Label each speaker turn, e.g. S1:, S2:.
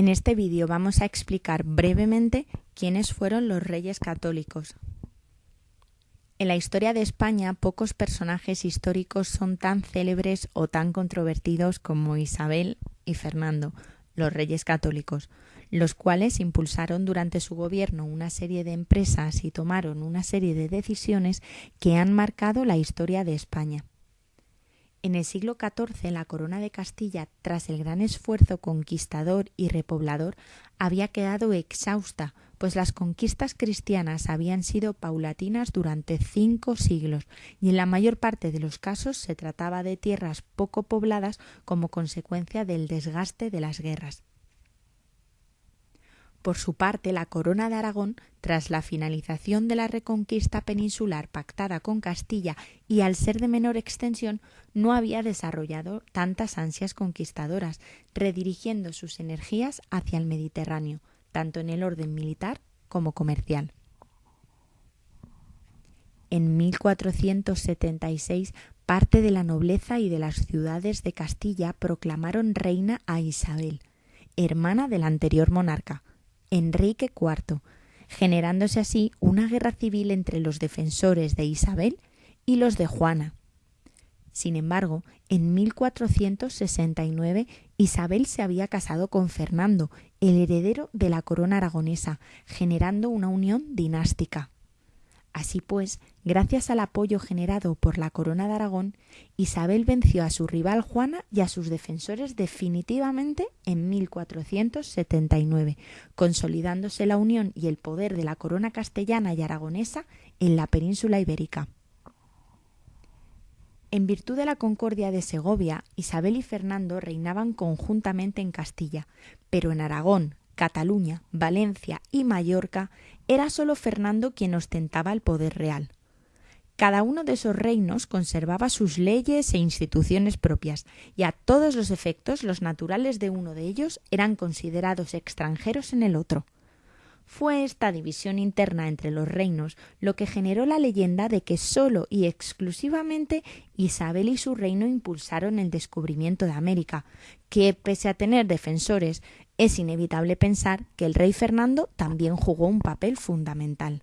S1: En este vídeo vamos a explicar brevemente quiénes fueron los reyes católicos. En la historia de España pocos personajes históricos son tan célebres o tan controvertidos como Isabel y Fernando, los reyes católicos, los cuales impulsaron durante su gobierno una serie de empresas y tomaron una serie de decisiones que han marcado la historia de España. En el siglo XIV la corona de Castilla, tras el gran esfuerzo conquistador y repoblador, había quedado exhausta, pues las conquistas cristianas habían sido paulatinas durante cinco siglos, y en la mayor parte de los casos se trataba de tierras poco pobladas como consecuencia del desgaste de las guerras. Por su parte, la corona de Aragón, tras la finalización de la reconquista peninsular pactada con Castilla y al ser de menor extensión, no había desarrollado tantas ansias conquistadoras, redirigiendo sus energías hacia el Mediterráneo, tanto en el orden militar como comercial. En 1476 parte de la nobleza y de las ciudades de Castilla proclamaron reina a Isabel, hermana del anterior monarca, Enrique IV, generándose así una guerra civil entre los defensores de Isabel y los de Juana. Sin embargo, en 1469 Isabel se había casado con Fernando, el heredero de la corona aragonesa, generando una unión dinástica. Así pues, gracias al apoyo generado por la corona de Aragón, Isabel venció a su rival Juana y a sus defensores definitivamente en 1479, consolidándose la unión y el poder de la corona castellana y aragonesa en la península ibérica. En virtud de la concordia de Segovia, Isabel y Fernando reinaban conjuntamente en Castilla, pero en Aragón, Cataluña, Valencia y Mallorca era sólo Fernando quien ostentaba el poder real. Cada uno de esos reinos conservaba sus leyes e instituciones propias, y a todos los efectos los naturales de uno de ellos eran considerados extranjeros en el otro. Fue esta división interna entre los reinos lo que generó la leyenda de que sólo y exclusivamente Isabel y su reino impulsaron el descubrimiento de América, que, pese a tener defensores, es inevitable pensar que el rey Fernando también jugó un papel fundamental.